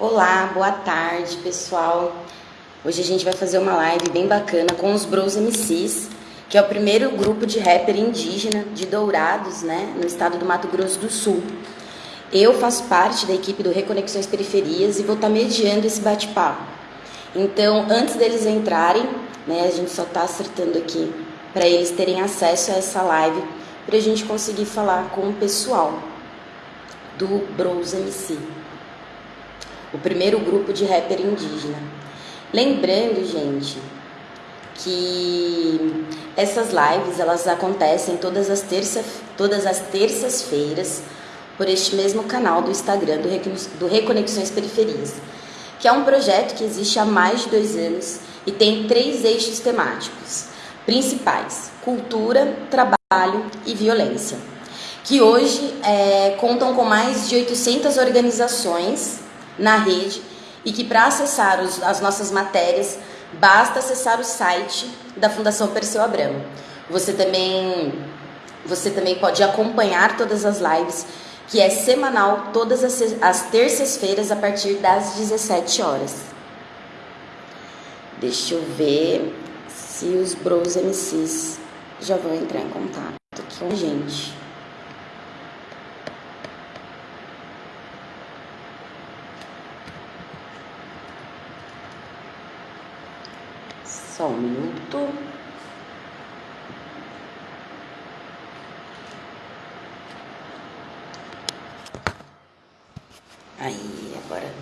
Olá, boa tarde, pessoal. Hoje a gente vai fazer uma live bem bacana com os Bros MCs, que é o primeiro grupo de rapper indígena de Dourados, né, no estado do Mato Grosso do Sul. Eu faço parte da equipe do Reconexões Periferias e vou estar mediando esse bate-papo. Então, antes deles entrarem, né, a gente só está acertando aqui para eles terem acesso a essa live, para a gente conseguir falar com o pessoal do Bros MC o primeiro grupo de rapper indígena. Lembrando, gente, que essas lives elas acontecem todas as terças todas as terças-feiras por este mesmo canal do Instagram do Reconexões Periferias, que é um projeto que existe há mais de dois anos e tem três eixos temáticos principais: cultura, trabalho e violência, que hoje é, contam com mais de 800 organizações na rede e que para acessar os, as nossas matérias basta acessar o site da Fundação Perseu Abramo. Você também, você também pode acompanhar todas as lives, que é semanal, todas as, as terças-feiras, a partir das 17 horas. Deixa eu ver se os Bros MCs já vão entrar em contato aqui com a gente. Só um minuto. Aí, agora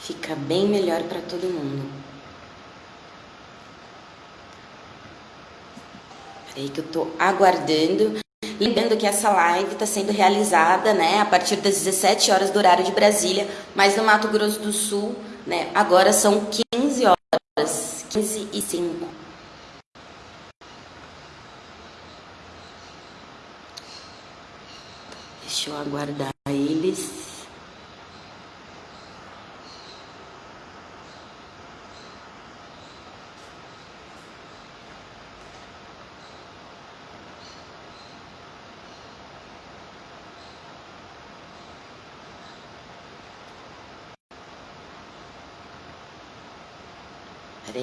fica bem melhor para todo mundo. Peraí que eu tô aguardando. Lembrando que essa live está sendo realizada, né, a partir das 17 horas do horário de Brasília, mas no Mato Grosso do Sul, né, agora são 15 horas. 15 e 5. Deixa eu aguardar eles.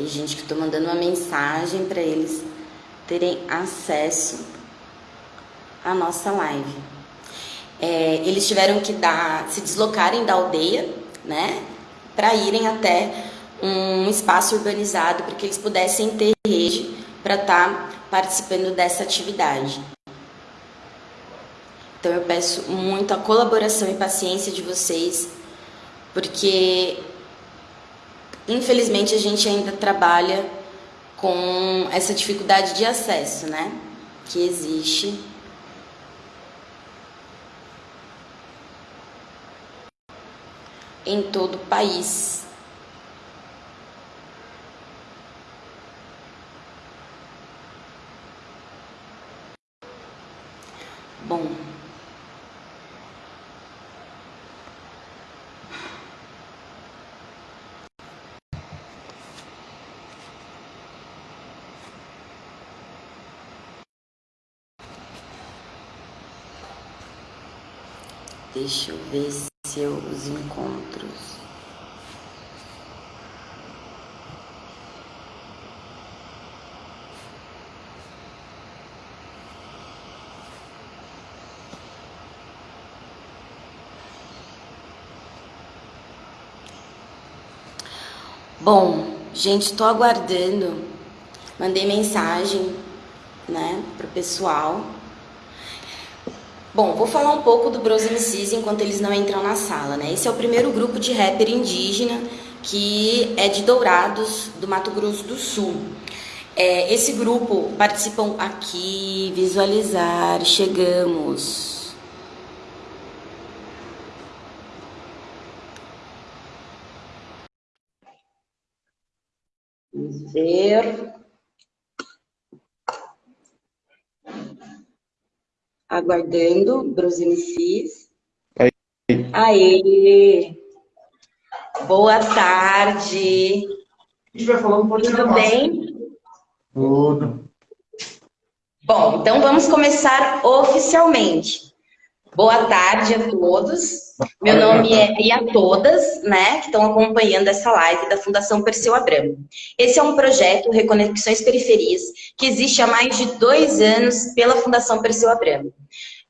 Gente, que eu tô mandando uma mensagem para eles terem acesso à nossa live. É, eles tiveram que dar, se deslocarem da aldeia, né, para irem até um espaço urbanizado para que eles pudessem ter rede para estar tá participando dessa atividade. Então eu peço muito a colaboração e paciência de vocês, porque Infelizmente, a gente ainda trabalha com essa dificuldade de acesso, né? Que existe. Em todo o país. Bom, Deixa eu ver se eu os encontro. Bom, gente, estou aguardando. Mandei mensagem, né, pro pessoal Bom, vou falar um pouco do Bros MCs enquanto eles não entram na sala, né? Esse é o primeiro grupo de rapper indígena que é de Dourados, do Mato Grosso do Sul. É, esse grupo participam aqui, visualizar, chegamos. Ver. Aguardando Bros MCs. Aí. Aê! Boa tarde! A gente vai falar um pouquinho Tudo bem? Tudo. Bom, então vamos começar oficialmente. Boa tarde a todos. Meu nome é e a todas, né, que estão acompanhando essa live da Fundação Perseu Abramo. Esse é um projeto Reconexões Periferias que existe há mais de dois anos pela Fundação Perseu Abramo.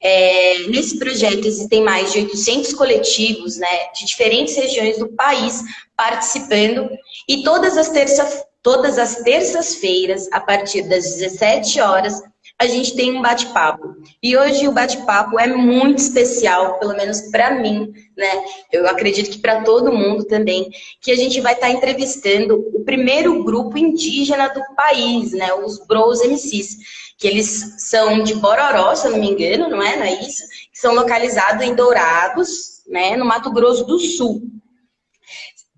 É, nesse projeto existem mais de 800 coletivos, né, de diferentes regiões do país participando e todas as terças todas as terças-feiras, a partir das 17 horas, a gente tem um bate-papo. E hoje o bate-papo é muito especial, pelo menos para mim, né? Eu acredito que para todo mundo também, que a gente vai estar tá entrevistando o primeiro grupo indígena do país, né? Os Bros MCs, que eles são de Bororó, se eu não me engano, não é? Não é isso? Que são localizados em Dourados, né? No Mato Grosso do Sul.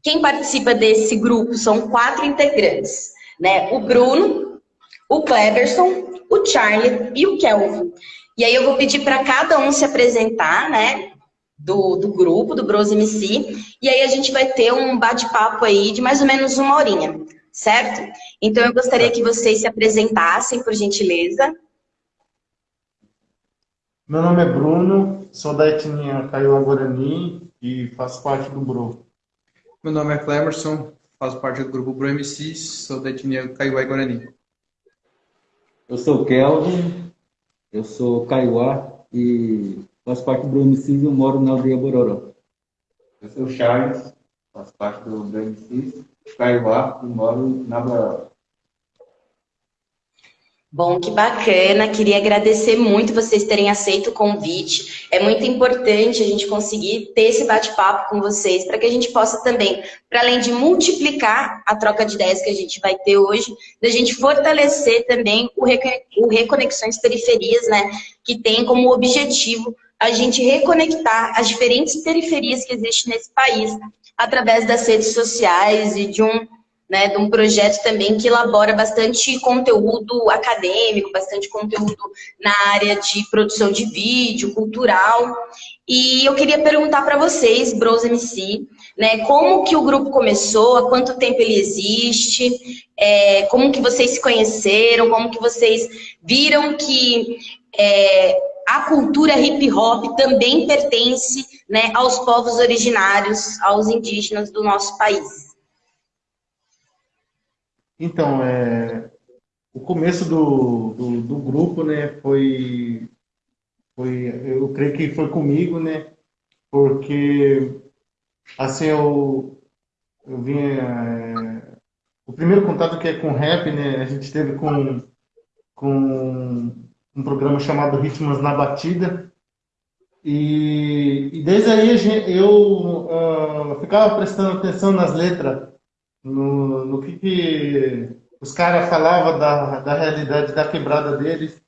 Quem participa desse grupo são quatro integrantes, né? O Bruno, o Cleberson, o Charlie e o Kelvin. E aí eu vou pedir para cada um se apresentar, né? Do, do grupo, do Bros MC, e aí a gente vai ter um bate-papo aí de mais ou menos uma horinha, certo? Então eu gostaria que vocês se apresentassem, por gentileza. Meu nome é Bruno, sou da etnia Kaiowá Guarani e faço parte do Bro. Meu nome é Clemerson, faço parte do grupo Bro MCs, sou da etnia Kaiowá Guarani. Eu sou o Kelvin, eu sou Kaiowá e faço parte do BMCIS e eu moro na aldeia Bororó. Eu sou o Charles, faço parte do BMCIS, Kaiowá e moro na Bororó. Bom, que bacana. Queria agradecer muito vocês terem aceito o convite. É muito importante a gente conseguir ter esse bate-papo com vocês, para que a gente possa também, para além de multiplicar a troca de ideias que a gente vai ter hoje, da gente fortalecer também o, o Reconexões Periferias, né? Que tem como objetivo a gente reconectar as diferentes periferias que existem nesse país através das redes sociais e de um né, de um projeto também que elabora bastante conteúdo acadêmico, bastante conteúdo na área de produção de vídeo, cultural. E eu queria perguntar para vocês, Bros MC, né, como que o grupo começou, há quanto tempo ele existe, é, como que vocês se conheceram, como que vocês viram que é, a cultura hip hop também pertence né, aos povos originários, aos indígenas do nosso país. Então, é, o começo do, do, do, grupo, né, foi, foi, eu creio que foi comigo, né, porque, assim, eu, eu vinha, é, o primeiro contato que é com rap, né, a gente teve com, com um programa chamado Ritmos na Batida, e, e desde aí eu uh, ficava prestando atenção nas letras, no, no que, que os caras falavam da, da realidade da quebrada deles,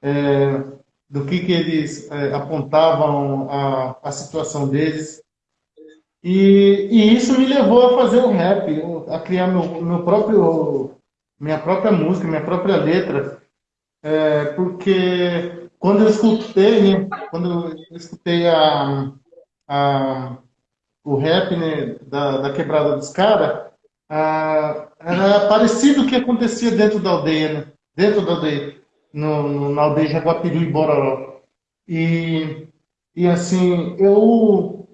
é, do que, que eles é, apontavam a, a situação deles. E, e, isso me levou a fazer o rap, a criar meu, meu próprio, minha própria música, minha própria letra. É, porque quando eu escutei, né, quando eu escutei a, a, o rap né, da, da quebrada dos caras, ah, era parecido o que acontecia dentro da aldeia, né? dentro da aldeia, no, no, na aldeia Jaguapiru e Bororó. E, e assim, eu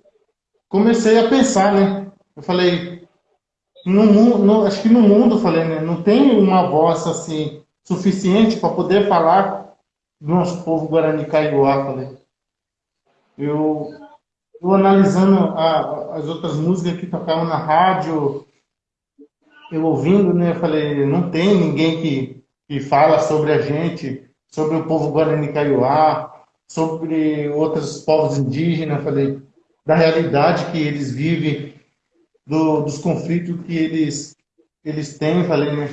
comecei a pensar, né? Eu falei, no, no, acho que no mundo, falei, né? Não tem uma voz assim suficiente para poder falar do nosso povo Guarani Kaiowá, falei. Eu eu analisando a, as outras músicas que tocavam na rádio, eu ouvindo, né, eu falei, não tem ninguém que, que fala sobre a gente, sobre o povo Guarani Kaiowá, sobre outros povos indígenas, eu falei, da realidade que eles vivem, do, dos conflitos que eles, eles têm, falei, né.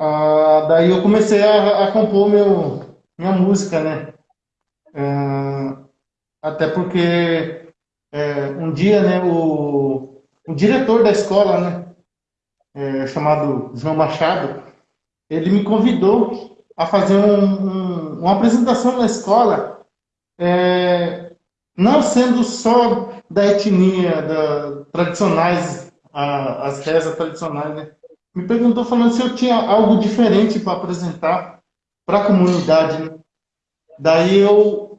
Ah, daí eu comecei a, a compor meu, minha música, né. Ah, até porque é, um dia, né, o, o diretor da escola, né, é, chamado João Machado, ele me convidou a fazer um, um, uma apresentação na escola, é, não sendo só da etnia, da, tradicionais, a, as rezas tradicionais, né? Me perguntou falando se eu tinha algo diferente para apresentar para a comunidade. Né? Daí eu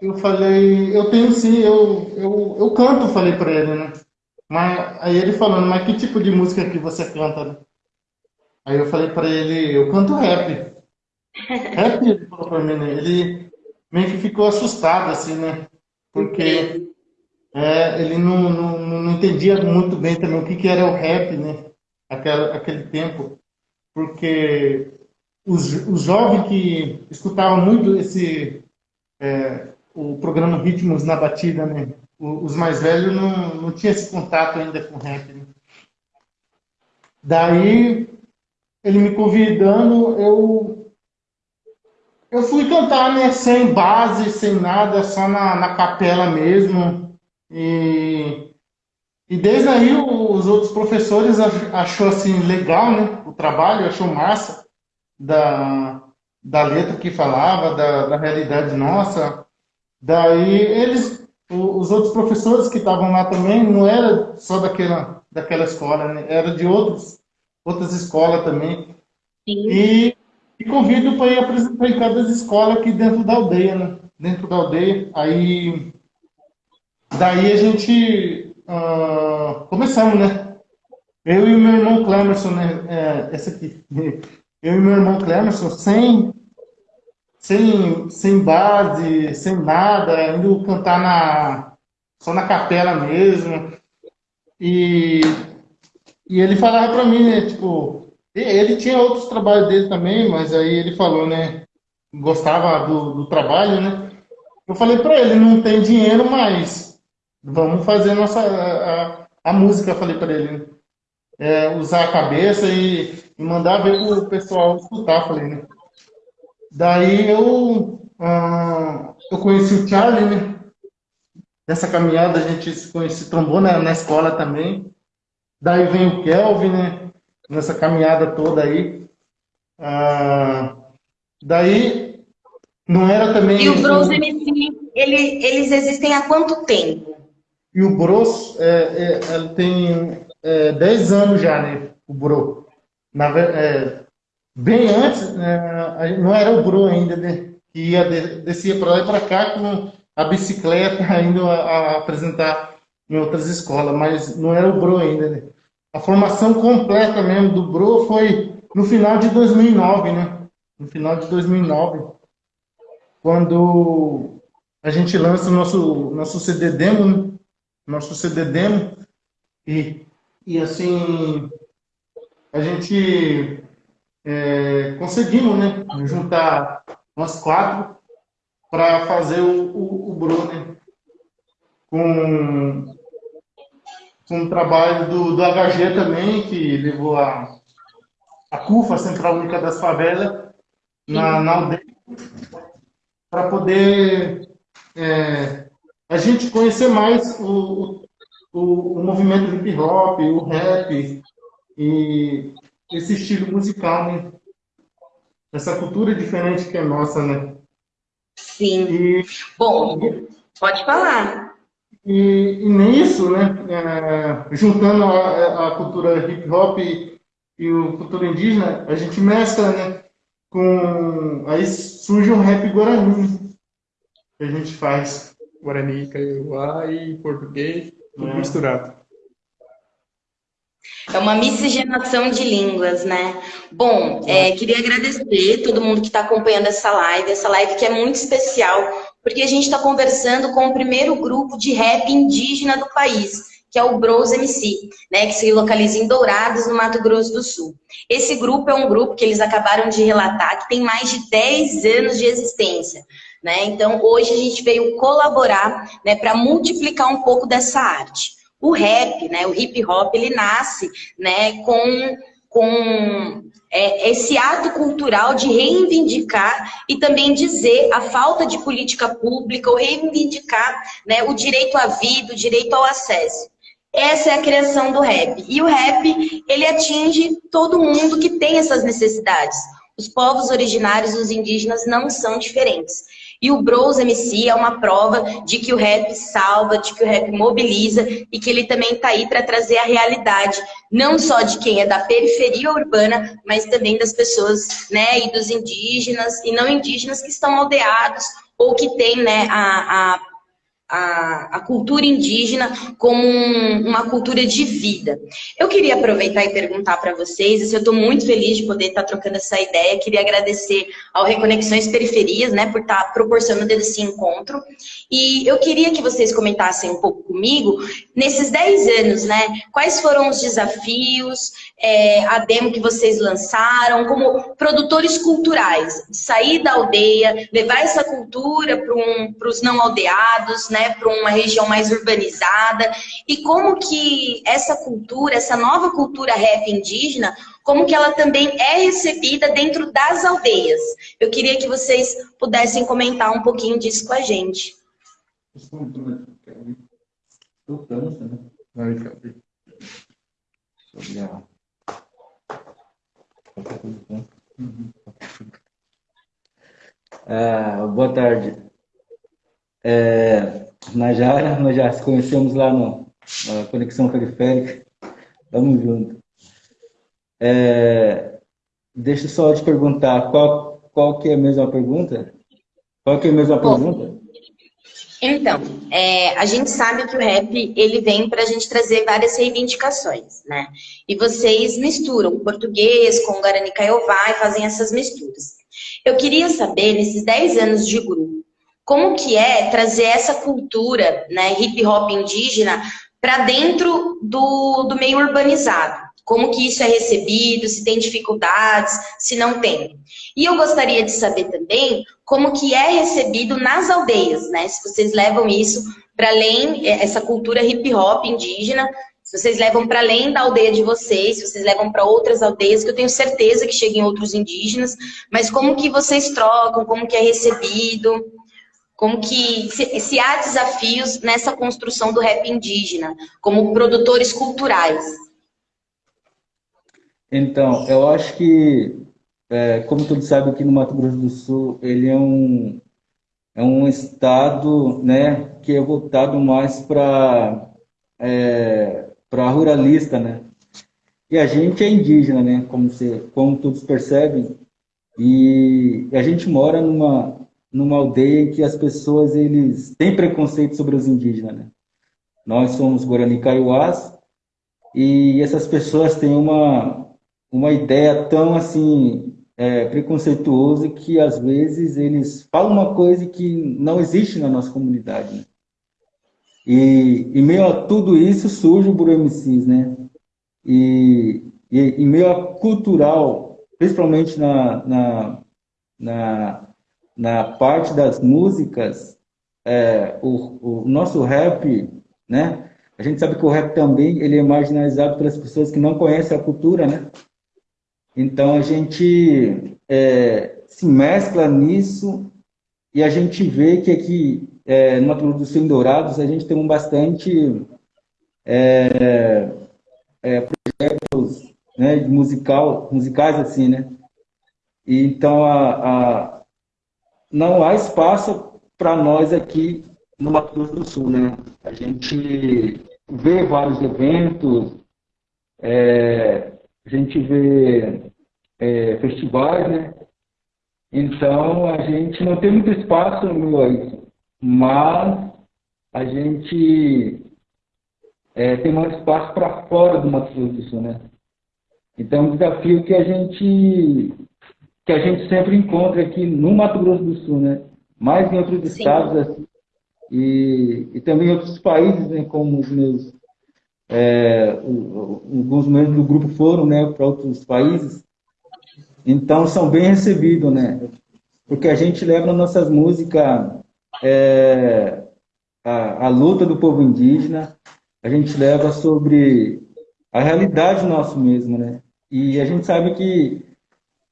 eu falei, eu tenho sim, eu, eu, eu canto, falei para ele, né? Mas aí ele falando, mas que tipo de música que você canta, né? Aí eu falei para ele, eu canto rap. rap, ele falou para mim, né? Ele meio que ficou assustado, assim, né? Porque é, ele não, não, não entendia muito bem também o que, que era o rap, né? Aquela, aquele tempo. Porque os, os jovens que escutavam muito esse é, o programa Ritmos na Batida, né? Os mais velhos não, não tinham esse contato ainda com rap. Né? Daí, ele me convidando, eu, eu fui cantar, né? Sem base, sem nada, só na, na capela mesmo. E, e desde aí os outros professores achou assim legal, né? O trabalho, achou massa da, da letra que falava, da, da realidade nossa. Daí eles, os outros professores que estavam lá também, não era só daquela, daquela escola, né? era de outros, outras escolas também. E, e, convido para ir apresentar em cada escola aqui dentro da aldeia, né? Dentro da aldeia. Aí, daí a gente uh, começamos, né? Eu e o meu irmão Clemerson, né? É, essa aqui. Eu e meu irmão Clemerson, sem sem, sem base, sem nada, indo cantar na, só na capela mesmo. E, e ele falava para mim, né, tipo, ele tinha outros trabalhos dele também, mas aí ele falou, né, gostava do, do trabalho, né. Eu falei para ele, não tem dinheiro, mas vamos fazer nossa a, a música, falei para ele. É, usar a cabeça e, e mandar ver pro pessoal escutar, falei, né. Daí eu, uh, eu conheci o Charlie, né? Nessa caminhada a gente se conhece, trombou na, na escola também. Daí vem o Kelvin, né? Nessa caminhada toda aí. Uh, daí não era também. E o Bros MC, ele, eles existem há quanto tempo? E o Bros, é, é, tem é, 10 anos já, né? O Bro. Na, é, bem antes, né, não era o Bru ainda, né, que ia, descia para lá e para cá com a bicicleta, indo a, apresentar em outras escolas, mas não era o Bru ainda. Né. A formação completa mesmo do Bru foi no final de 2009, né? No final de 2009, quando a gente lança o nosso, nosso CD demo, né? Nosso CD demo, e, e assim, a gente é, conseguimos né, juntar umas quatro para fazer o, o, o Bruno né, com, com o trabalho do, do HG também, que levou a, a CUFA, a Central Única das Favelas, na, na aldeia, para poder é, a gente conhecer mais o, o, o movimento hip hop, o rap, e esse estilo musical, né? Essa cultura diferente que é nossa, né? Sim. E, Bom, pode falar. E, e nisso, né, é, juntando a, a, cultura hip hop e, e a cultura indígena, a gente mescla, né, com... Aí surge um rap guarani que a gente faz. Guarani, Kaiowá e português, tudo é. misturado. É uma miscigenação de línguas, né? Bom, é, queria agradecer todo mundo que está acompanhando essa live, essa live que é muito especial, porque a gente está conversando com o primeiro grupo de rap indígena do país, que é o Bros MC, né, que se localiza em Dourados, no Mato Grosso do Sul. Esse grupo é um grupo que eles acabaram de relatar que tem mais de 10 anos de existência. Né? Então, hoje a gente veio colaborar né, para multiplicar um pouco dessa arte. O rap, né, o hip hop, ele nasce né, com, com é, esse ato cultural de reivindicar e também dizer a falta de política pública, ou reivindicar né, o direito à vida, o direito ao acesso. Essa é a criação do rap. E o rap, ele atinge todo mundo que tem essas necessidades. Os povos originários, os indígenas, não são diferentes. E o Bros MC é uma prova de que o rap salva, de que o rap mobiliza e que ele também está aí para trazer a realidade, não só de quem é da periferia urbana, mas também das pessoas, né, e dos indígenas e não indígenas que estão aldeados ou que tem né, a, a a, a, cultura indígena como um, uma cultura de vida. Eu queria aproveitar e perguntar para vocês, assim, eu estou muito feliz de poder estar tá trocando essa ideia, queria agradecer ao Reconexões Periferias, né, por estar tá proporcionando esse encontro, e eu queria que vocês comentassem um pouco comigo, nesses 10 anos, né, quais foram os desafios, é, a demo que vocês lançaram, como produtores culturais, sair da aldeia, levar essa cultura para um, os não aldeados, né, né, para uma região mais urbanizada, e como que essa cultura, essa nova cultura rap indígena, como que ela também é recebida dentro das aldeias. Eu queria que vocês pudessem comentar um pouquinho disso com a gente. Ah, boa tarde. É, Najara, nós já se conhecemos lá no, na Conexão Periférica. Tamo junto. É, deixa eu só te perguntar, qual, qual que é a mesma pergunta? Qual que é a mesma Bom, pergunta? Então, é, a gente sabe que o rap, ele vem para a gente trazer várias reivindicações, né? E vocês misturam português com Guarani Kaiowá e fazem essas misturas. Eu queria saber, nesses 10 anos de grupo, como que é trazer essa cultura né, hip hop indígena para dentro do, do meio urbanizado. Como que isso é recebido, se tem dificuldades, se não tem. E eu gostaria de saber também como que é recebido nas aldeias, né? Se vocês levam isso para além, é, essa cultura hip hop indígena, se vocês levam para além da aldeia de vocês, se vocês levam para outras aldeias, que eu tenho certeza que cheguem outros indígenas, mas como que vocês trocam, como que é recebido, como que se, se, há desafios nessa construção do rap indígena, como produtores culturais? Então, eu acho que, é, como todos sabem, aqui no Mato Grosso do Sul, ele é um, é um estado né, que é voltado mais para é, para ruralista, né? E a gente é indígena, né? Como, você, como todos percebem, e a gente mora numa, numa aldeia em que as pessoas eles têm preconceito sobre os indígenas. Né? Nós somos Guarani Kaiowás e essas pessoas têm uma, uma ideia tão assim é, preconceituosa que às vezes eles falam uma coisa que não existe na nossa comunidade. Né? E em meio a tudo isso surge o Buru MCs, né? E, e em meio a cultural, principalmente na, na, na na parte das músicas, é, o, o, nosso rap, né? A gente sabe que o rap também ele é marginalizado pelas pessoas que não conhecem a cultura, né? Então a gente é, se mescla nisso e a gente vê que aqui é, no Mato Grosso do Sul, em Dourados, a gente tem um bastante é, é, projetos né, musical, musicais assim, né? E, então a, a não há espaço para nós aqui no Mato Grosso do Sul, né? A gente vê vários eventos, é, a gente vê é, festivais, né? Então, a gente não tem muito espaço no isso, mas a gente é, tem mais espaço para fora do Mato Grosso do Sul, né? Então, é um desafio que a gente que a gente sempre encontra aqui no Mato Grosso do Sul, né? Mais em outros Sim. estados assim, e, e também em outros países, né? Como os meus é, alguns membros do grupo foram, né? Para outros países. Então são bem recebidos, né? Porque a gente leva nossas músicas é, a, a luta do povo indígena, a gente leva sobre a realidade nosso mesmo, né? E a gente sabe que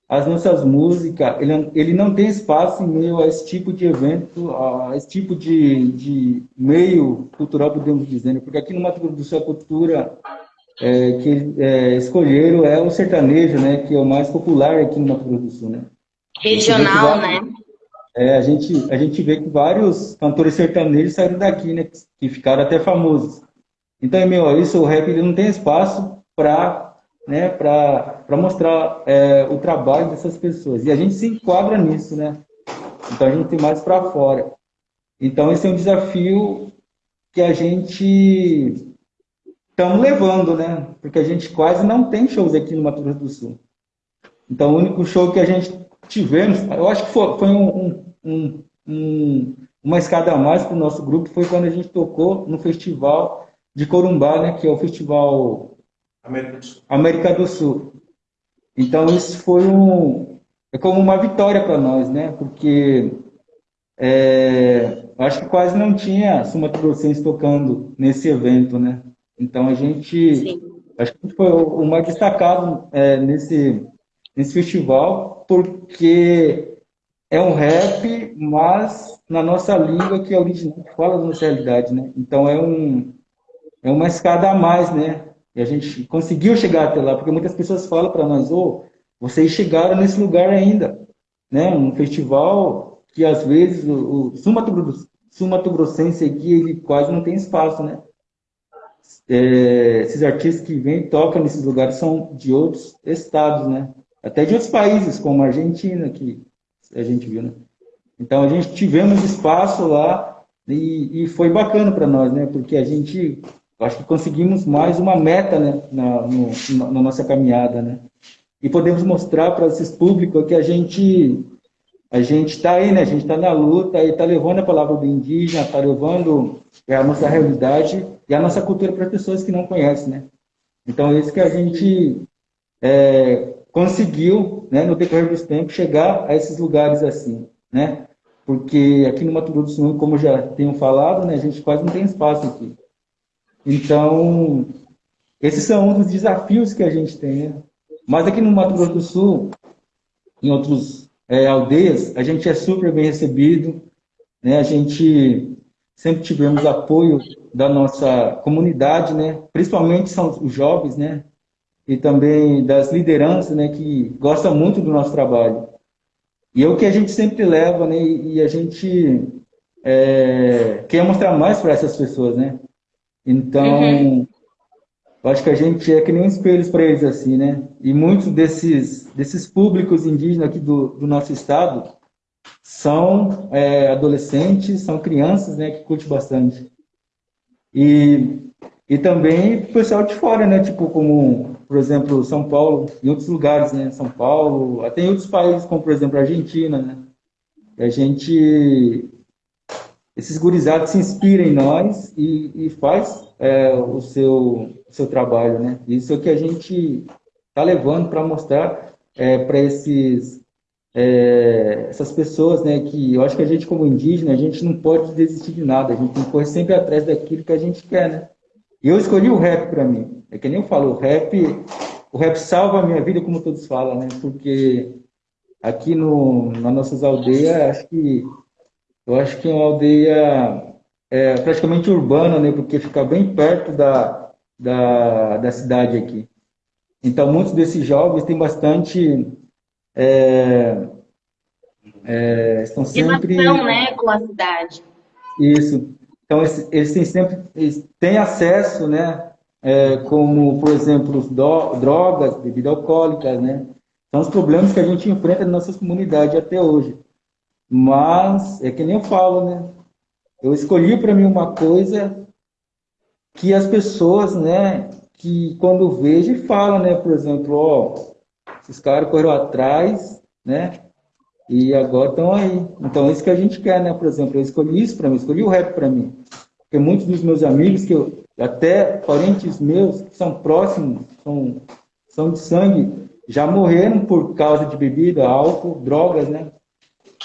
as nossas músicas, ele, ele não tem espaço em meio a esse tipo de evento, a esse tipo de, de meio cultural, podemos dizer, né? porque aqui no Mato Grosso do Sul a cultura é, que é, escolheram é o sertanejo, né, que é o mais popular aqui no Mato Grosso do Sul, né? Regional, né? É, a gente, a gente vê que vários cantores sertanejos saíram daqui, né, que ficaram até famosos. Então, meu, isso, o rap ele não tem espaço para né, para mostrar é, o trabalho dessas pessoas. E a gente se enquadra nisso, né? Então a gente tem mais para fora. Então esse é um desafio que a gente estamos levando, né? Porque a gente quase não tem shows aqui no Mato Grosso do Sul. Então o único show que a gente tivemos, eu acho que foi, foi um, um, um, uma escada a mais para o nosso grupo, foi quando a gente tocou no festival de Corumbá, né? Que é o festival América do Sul. América do Sul. Então isso foi um é como uma vitória para nós, né? Porque é, acho que quase não tinha sumatogrossense tocando nesse evento, né? Então a gente, Sim. acho que foi o mais destacado é, nesse nesse festival, porque é um rap, mas na nossa língua que é original, que fala da nossa realidade, né? Então é um é uma escada a mais, né? E a gente conseguiu chegar até lá, porque muitas pessoas falam para nós, oh, vocês chegaram nesse lugar ainda, né? Um festival que às vezes o, o Sumato Grossense aqui ele quase não tem espaço, né? É, esses artistas que vêm e tocam nesses lugares são de outros estados, né? Até de outros países, como a Argentina, que a gente viu, né? Então a gente tivemos espaço lá e, e foi bacana para nós, né? Porque a gente acho que conseguimos mais uma meta, né? Na, no, na nossa caminhada, né? e podemos mostrar para esses públicos que a gente a gente está aí, né? A gente está na luta e está levando a palavra do indígena, está levando é, a nossa realidade e a nossa cultura para pessoas que não conhecem, né? Então, é isso que a gente é, conseguiu, né, no decorrer dos tempos, chegar a esses lugares assim, né? Porque aqui no Mato Grosso do Sul, como já tenho falado, né, a gente quase não tem espaço aqui. Então, esses são um dos desafios que a gente tem, né? Mas aqui no Mato Grosso do Sul, em outras é, aldeias, a gente é super bem recebido, né? A gente sempre tivemos apoio da nossa comunidade, né? Principalmente são os jovens, né? E também das lideranças, né? Que gostam muito do nosso trabalho. E é o que a gente sempre leva, né? E a gente é, quer mostrar mais para essas pessoas, né? Então, uhum. Acho que a gente é que nem espelhos para eles, assim, né? E muitos desses, desses públicos indígenas aqui do, do nosso estado são é, adolescentes, são crianças, né? Que curtem bastante. E, e também o pessoal de fora, né? Tipo, como, por exemplo, São Paulo, em outros lugares, né? São Paulo, até em outros países, como, por exemplo, a Argentina, né? A gente... Esses gurizados se inspiram em nós e, e faz é, o seu seu trabalho, né? Isso é o que a gente está levando para mostrar é, para esses é, essas pessoas, né? Que eu acho que a gente como indígena a gente não pode desistir de nada, a gente tem que correr sempre atrás daquilo que a gente quer, né? Eu escolhi o rap para mim. É que nem eu falo, o rap, o rap salva a minha vida, como todos falam, né? Porque aqui no, nas nossas aldeias, acho que eu acho que é uma aldeia é, praticamente urbana, né? Porque fica bem perto da da, da cidade aqui. Então, muitos desses jovens têm bastante. É, é, estão sempre. Relação, né, com a cidade. Isso. Então, eles, eles têm sempre eles têm acesso, né, é, como, por exemplo, drogas, bebidas alcoólicas, né? São os problemas que a gente enfrenta na nossa comunidade até hoje. Mas, é que nem eu falo, né? Eu escolhi para mim uma coisa que as pessoas, né, que quando vejam falam, né, por exemplo, ó, esses caras correram atrás, né, e agora estão aí. Então, é isso que a gente quer, né, por exemplo, eu escolhi isso para mim, escolhi o rap para mim. Porque muitos dos meus amigos, que eu, até parentes meus, que são próximos, são, são de sangue, já morreram por causa de bebida, álcool, drogas, né?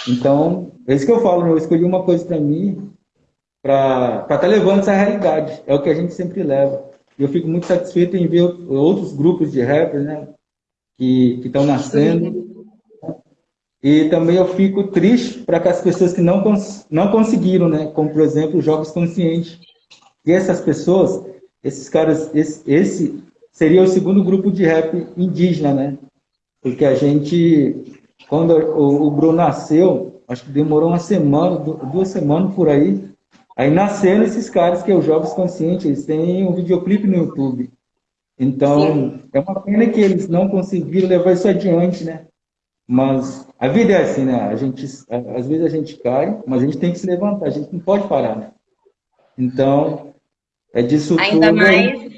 Então, é isso que eu falo, eu escolhi uma coisa para mim, para estar tá levando essa realidade. É o que a gente sempre leva. E eu fico muito satisfeito em ver outros grupos de rappers né, que estão nascendo. E também eu fico triste para que as pessoas que não, cons não conseguiram, né, como por exemplo os Jogos Conscientes. E essas pessoas, esses caras, esse, esse seria o segundo grupo de rap indígena, né? Porque a gente, quando o, o Bruno nasceu, acho que demorou uma semana, duas semanas por aí, Aí nasceram esses caras que é os Jovens Conscientes, eles têm um videoclipe no YouTube. Então, Sim. é uma pena que eles não conseguiram levar isso adiante, né? Mas a vida é assim, né? A gente, às vezes a gente cai, mas a gente tem que se levantar, a gente não pode parar, né? Então, é disso Ainda tudo. mais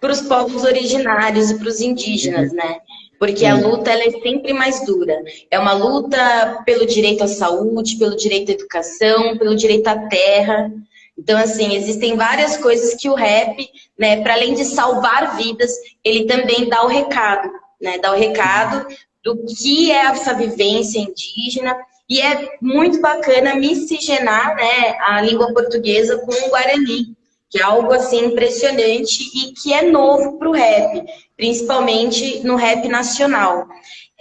para os povos originários e para os indígenas, né? Porque a luta ela é sempre mais dura. É uma luta pelo direito à saúde, pelo direito à educação, pelo direito à terra. Então, assim, existem várias coisas que o rap, né, para além de salvar vidas, ele também dá o recado, né? Dá o recado do que é essa vivência indígena. E é muito bacana miscigenar né, a língua portuguesa com o Guarani que é algo assim impressionante e que é novo para o rap, principalmente no rap nacional.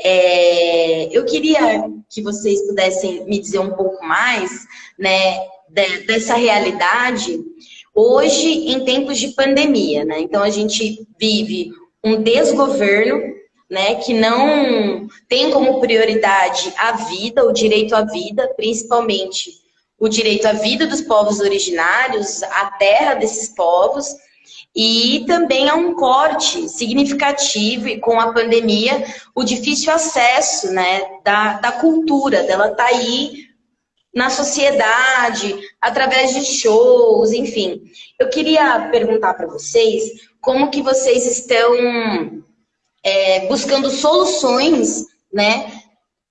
É, eu queria que vocês pudessem me dizer um pouco mais né, dessa realidade hoje em tempos de pandemia. Né? Então a gente vive um desgoverno né, que não tem como prioridade a vida, o direito à vida, principalmente o direito à vida dos povos originários, a terra desses povos, e também há um corte significativo e com a pandemia, o difícil acesso né, da, da cultura, dela tá aí na sociedade, através de shows, enfim. Eu queria perguntar para vocês como que vocês estão é, buscando soluções né,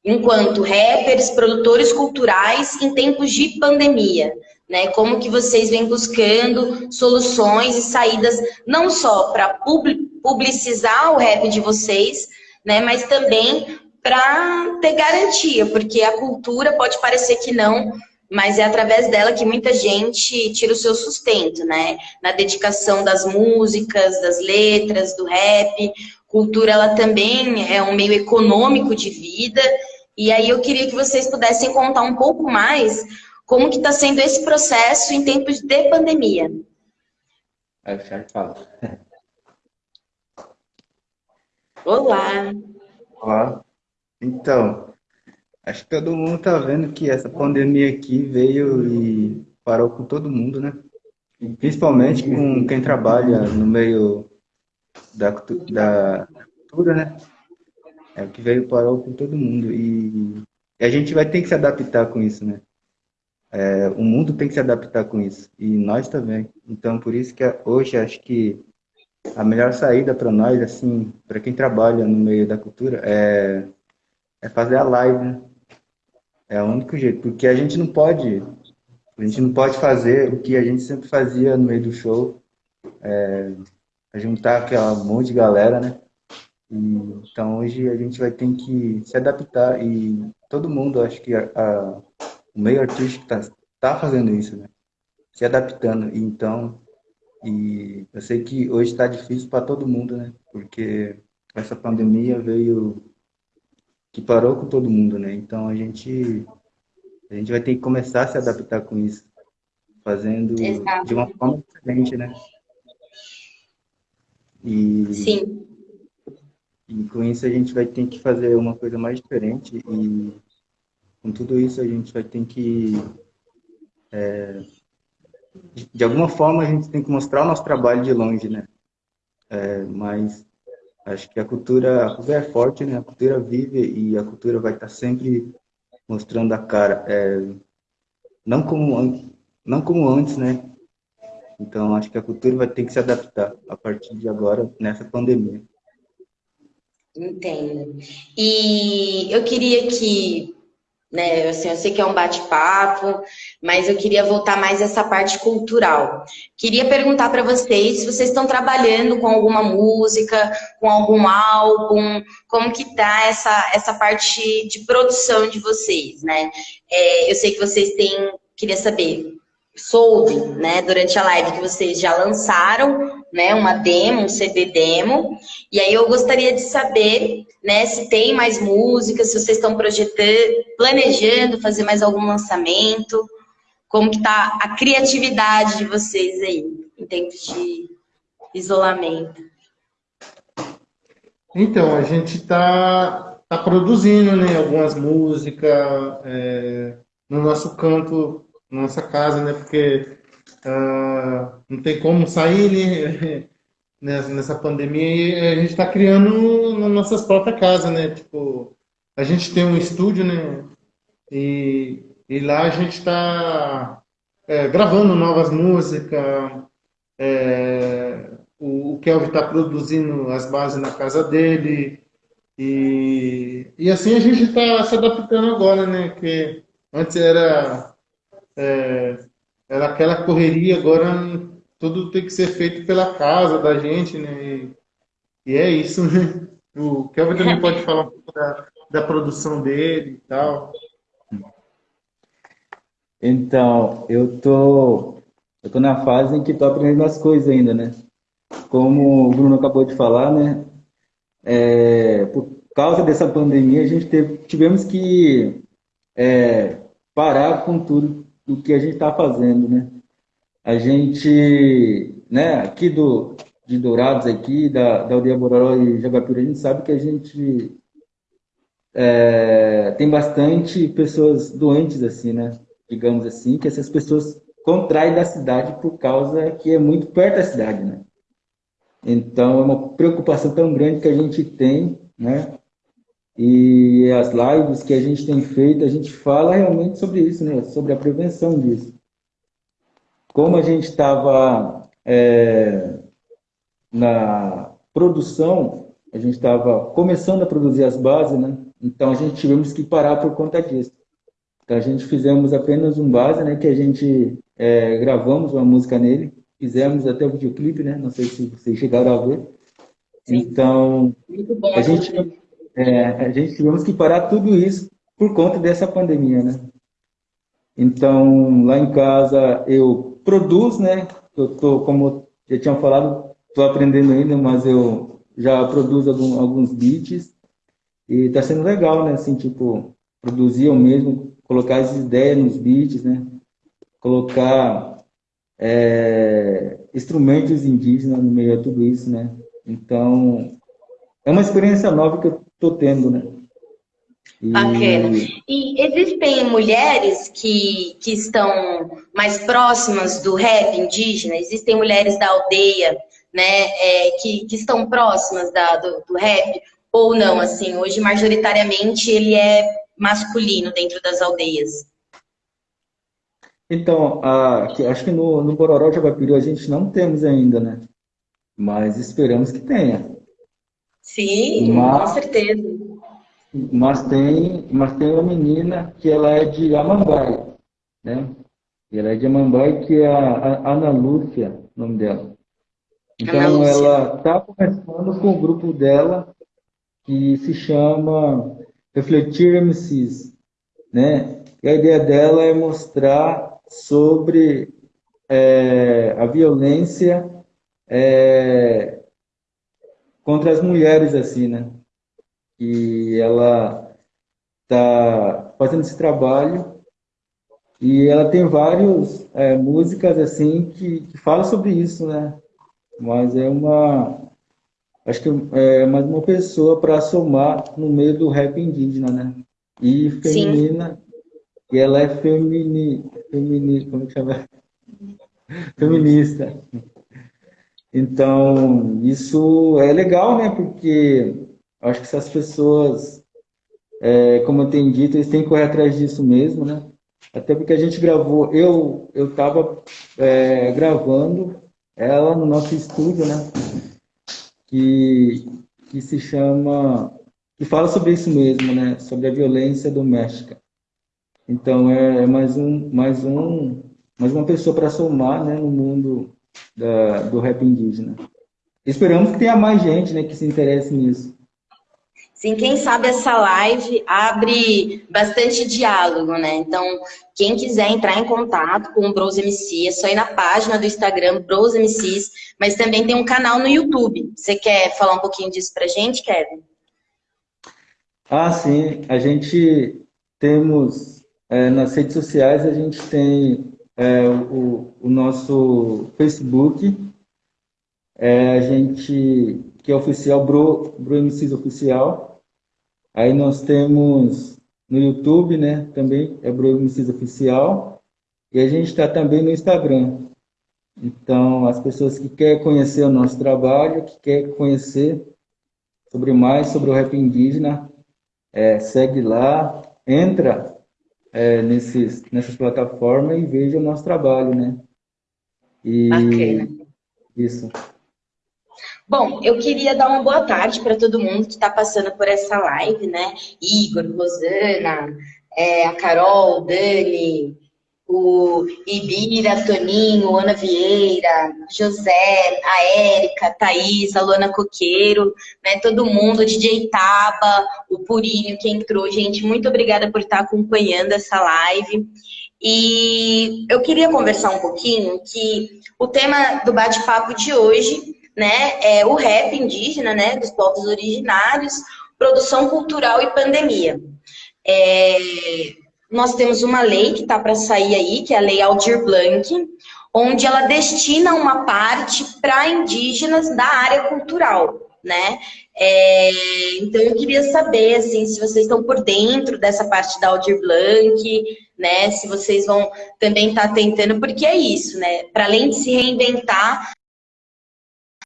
enquanto rappers, produtores culturais em tempos de pandemia, né? Como que vocês vêm buscando soluções e saídas não só para publicizar o rap de vocês, né? Mas também para ter garantia, porque a cultura pode parecer que não, mas é através dela que muita gente tira o seu sustento, né? Na dedicação das músicas, das letras, do rap. Cultura, ela também é um meio econômico de vida e aí eu queria que vocês pudessem contar um pouco mais como que está sendo esse processo em tempos de pandemia. Aí o Charles fala. Olá! Olá! Então, acho que todo mundo está vendo que essa pandemia aqui veio e parou com todo mundo, né? Principalmente com quem trabalha no meio da, da cultura, né? É o que veio parou com todo mundo. E, a gente vai ter que se adaptar com isso, né? É, o mundo tem que se adaptar com isso. E nós também. Então, por isso que hoje acho que a melhor saída para nós, assim, para quem trabalha no meio da cultura, é, é fazer a live, né? É o único jeito. Porque a gente não pode. A gente não pode fazer o que a gente sempre fazia no meio do show. É, juntar aquela monte de galera, né? Então hoje a gente vai ter que se adaptar e todo mundo, acho que a, a, o meio artístico está tá fazendo isso, né? Se adaptando. E, então, e eu sei que hoje está difícil para todo mundo, né? Porque essa pandemia veio que parou com todo mundo, né? Então a gente a gente vai ter que começar a se adaptar com isso, fazendo Exato. de uma forma diferente, né? E Sim. E com isso a gente vai ter que fazer uma coisa mais diferente e com tudo isso a gente vai ter que é, de alguma forma a gente tem que mostrar o nosso trabalho de longe, né? É, mas acho que a cultura, a cultura é forte, né? A cultura vive e a cultura vai estar sempre mostrando a cara, é, não como não como antes, né? Então acho que a cultura vai ter que se adaptar a partir de agora nessa pandemia. Entendo. E eu queria que, né, assim, eu sei que é um bate-papo, mas eu queria voltar mais essa parte cultural. Queria perguntar para vocês se vocês estão trabalhando com alguma música, com algum álbum, como que tá essa, essa parte de produção de vocês, né? É, eu sei que vocês têm, queria saber, soube, né, durante a live que vocês já lançaram, né, uma demo, um CD demo, e aí eu gostaria de saber, né, se tem mais músicas, se vocês estão projetando, planejando fazer mais algum lançamento, como que tá a criatividade de vocês aí, em tempos de isolamento. Então, a gente está tá produzindo, né, algumas músicas, é, no nosso canto nossa casa, né? Porque uh, não tem como sair né? nessa pandemia e a gente está criando nas nossas próprias casas, né? Tipo, a gente tem um estúdio, né? E, e lá a gente está é, gravando novas músicas. É, o, o Kelvin está produzindo as bases na casa dele. E, e assim a gente está se adaptando agora, né? Que antes era, é, era aquela correria, agora tudo tem que ser feito pela casa da gente, né? E, é isso, né? O Kelvin também pode falar um pouco da, da produção dele e tal. Então, eu tô, eu tô na fase em que tô aprendendo as coisas ainda, né? Como o Bruno acabou de falar, né? É, por causa dessa pandemia, a gente teve, tivemos que é, parar com tudo o que a gente está fazendo, né? A gente, né, aqui do, de Dourados, aqui, da, da Aldeia Bororó e Jagapira, a gente sabe que a gente é, tem bastante pessoas doentes, assim, né? Digamos assim, que essas pessoas contraem da cidade por causa que é muito perto da cidade, né? Então, é uma preocupação tão grande que a gente tem, né? E as lives que a gente tem feito, a gente fala realmente sobre isso, né? Sobre a prevenção disso. Como a gente estava é, na produção, a gente estava começando a produzir as bases, né? Então a gente tivemos que parar por conta disso. Então a gente fizemos apenas um base, né? Que a gente é, gravamos uma música nele, fizemos até o videoclipe, né? Não sei se vocês chegaram a ver. Sim. Então a gente é, a gente tivemos que parar tudo isso por conta dessa pandemia, né? Então lá em casa eu produzo, né? Eu tô como já tinha falado, estou aprendendo ainda, mas eu já produzo algum, alguns beats e tá sendo legal, né? Assim, tipo, produzir eu mesmo, colocar as ideias nos beats, né? Colocar é, instrumentos indígenas no meio de tudo isso, né? Então, é uma experiência nova que eu tô tendo, né? E... Bacana. E existem mulheres que, que estão mais próximas do rap indígena? Existem mulheres da aldeia, né, é, que, que estão próximas da, do, do rap? ou não, assim, hoje majoritariamente ele é masculino dentro das aldeias? Então, a, acho que no, no Bororó de Abapiru a gente não temos ainda, né? Mas esperamos que tenha. Sim, mas, com certeza. Mas tem, mas tem uma menina que ela é de Amambai, né? Ela é de Amambai, que é a, a Ana Lúcia, o nome dela. Então, ela está começando com o grupo dela que se chama Refletir MCs, né? E a ideia dela é mostrar sobre é, a violência é, contra as mulheres, assim, né? E ela está fazendo esse trabalho e ela tem várias é, músicas, assim, que, que falam sobre isso, né? Mas é uma acho que é mais uma pessoa para somar no meio do rap indígena, né? E feminina, Sim. e ela é femini, femini, como que chama? Feminista. Então, isso é legal, né? Porque acho que essas pessoas, é, como eu tenho dito, eles têm que correr atrás disso mesmo, né? Até porque a gente gravou, eu eu estava é, gravando ela no nosso estúdio, né? que, que se chama, que fala sobre isso mesmo, né? Sobre a violência doméstica. Então é, é mais um, mais um, mais uma pessoa para somar, né, no mundo da, do rap indígena. Esperamos que tenha mais gente, né, que se interesse nisso. Sim, quem sabe essa live abre bastante diálogo, né? Então, quem quiser entrar em contato com o Bros MC, é só ir na página do Instagram, Bros MCs, mas também tem um canal no YouTube. Você quer falar um pouquinho disso pra gente, Kevin? Ah, sim. A gente temos, é, nas redes sociais, a gente tem é, o, o, nosso Facebook, é, a gente, que é oficial, Bro, Bro MCs Oficial, Aí nós temos no YouTube, né? Também é Bruno Messias Oficial. E a gente está também no Instagram. Então, as pessoas que querem conhecer o nosso trabalho, que querem conhecer sobre mais sobre o rap indígena, é, segue lá, entra é, nesses, nessas plataformas e veja o nosso trabalho, né? E... Bacana. Isso. Bom, eu queria dar uma boa tarde para todo mundo que está passando por essa live, né? Igor, Rosana, é, a Carol, Dani, o Ibira, Toninho, Ana Vieira, José, a Érica, Thaís, a Luana Coqueiro, né, todo mundo, o DJ Taba, o Purinho que entrou. Gente, muito obrigada por estar acompanhando essa live. E eu queria conversar um pouquinho que o tema do bate-papo de hoje né, é o rap indígena, né, dos povos originários, produção cultural e pandemia. É, nós temos uma lei que está para sair aí, que é a Lei Aldir Blanc, onde ela destina uma parte para indígenas da área cultural, né? É, então eu queria saber assim, se vocês estão por dentro dessa parte da Aldir Blanc, né? Se vocês vão também estar tá tentando, porque é isso, né? Para além de se reinventar,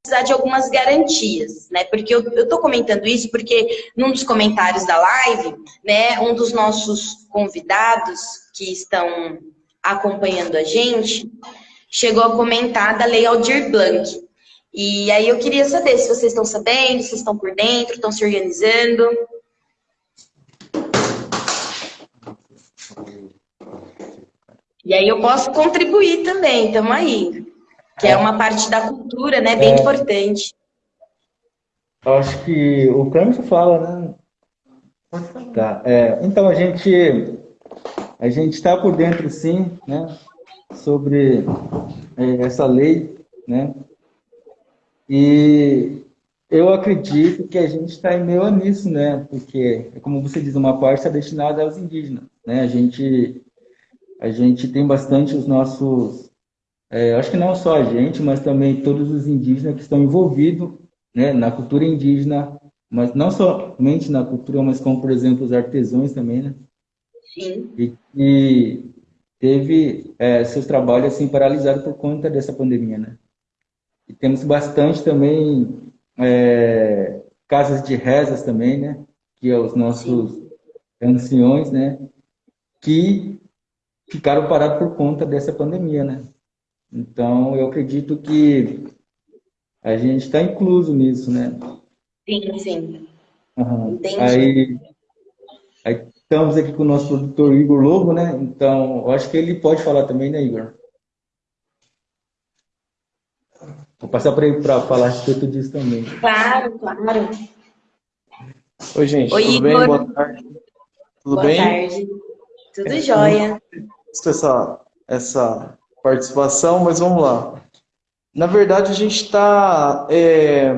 precisar de algumas garantias, né? Porque eu, estou comentando isso porque num dos comentários da live, né, um dos nossos convidados que estão acompanhando a gente chegou a comentar da Lei Aldir Blanc. E aí eu queria saber se vocês estão sabendo, se estão por dentro, estão se organizando. E aí eu posso contribuir também, estamos aí que é uma parte da cultura, né, bem é, importante. Acho que o Clemson fala, né? Tá. É, então a gente a gente está por dentro, sim, né, sobre é, essa lei, né? E eu acredito que a gente está em meio a nisso, né? Porque, como você diz, uma parte está destinada aos indígenas, né? A gente a gente tem bastante os nossos é, acho que não só a gente, mas também todos os indígenas que estão envolvidos né, na cultura indígena, mas não somente na cultura, mas como, por exemplo, os artesãos também, né? Sim. E, e teve é, seus trabalhos assim paralisados por conta dessa pandemia, né? E temos bastante também é, casas de rezas também, né? Que é os nossos Sim. anciões, né? Que ficaram parados por conta dessa pandemia, né? Então, eu acredito que a gente está incluso nisso, né? Sim, sim. Uhum. Entendi. Aí, aí, estamos aqui com o nosso produtor Igor Lobo, né? Então, eu acho que ele pode falar também, né, Igor? Vou passar para ele para falar a respeito disso também. Claro, claro. Oi, gente. Oi, tudo Igor. bem? Boa tarde. Tudo Boa bem? Boa tarde. Tudo jóia. Essa, essa participação, mas vamos lá. Na verdade, a gente está é,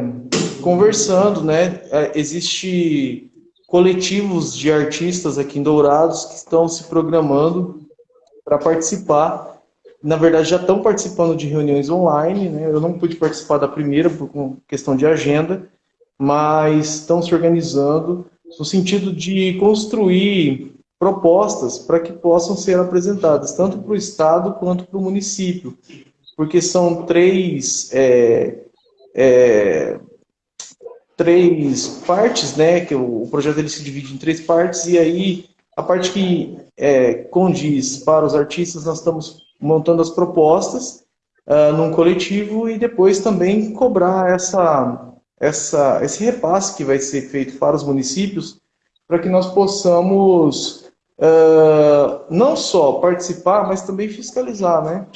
conversando, né? É, existe coletivos de artistas aqui em Dourados que estão se programando para participar. Na verdade, já estão participando de reuniões online, né? Eu não pude participar da primeira por questão de agenda, mas estão se organizando no sentido de construir propostas para que possam ser apresentadas tanto para o Estado quanto para o município, porque são três, é, é, três partes, né, que o, projeto ele se divide em três partes, e aí a parte que é, condiz para os artistas, nós estamos montando as propostas uh, num coletivo e depois também cobrar essa, essa, esse repasse que vai ser feito para os municípios para que nós possamos uh, não só participar, mas também fiscalizar, né?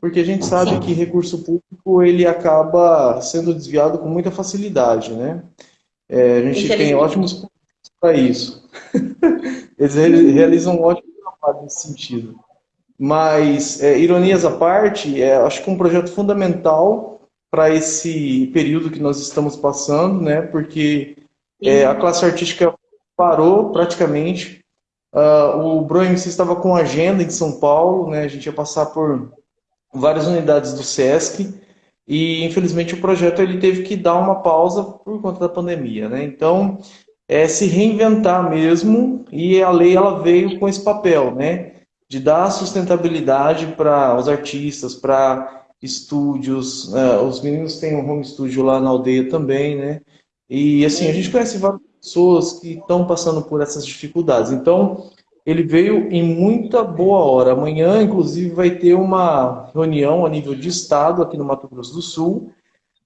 Porque a gente sabe Sim. que recurso público ele acaba sendo desviado com muita facilidade, né? É, a gente tem ótimos para isso. Eles realizam um ótimo trabalho nesse sentido. Mas, é, ironias à parte, é, acho que um projeto fundamental para esse período que nós estamos passando, né? Porque é, a classe artística parou praticamente Uh, o Bro MC estava com agenda em São Paulo, né? A gente ia passar por várias unidades do SESC e infelizmente o projeto ele teve que dar uma pausa por conta da pandemia, né? Então é se reinventar mesmo e a lei ela veio com esse papel, né? De dar sustentabilidade para os artistas, para estúdios, uh, os meninos têm um home studio lá na aldeia também, né? E assim a gente conhece vários pessoas que estão passando por essas dificuldades. Então, ele veio em muita boa hora. Amanhã, inclusive, vai ter uma reunião a nível de Estado aqui no Mato Grosso do Sul,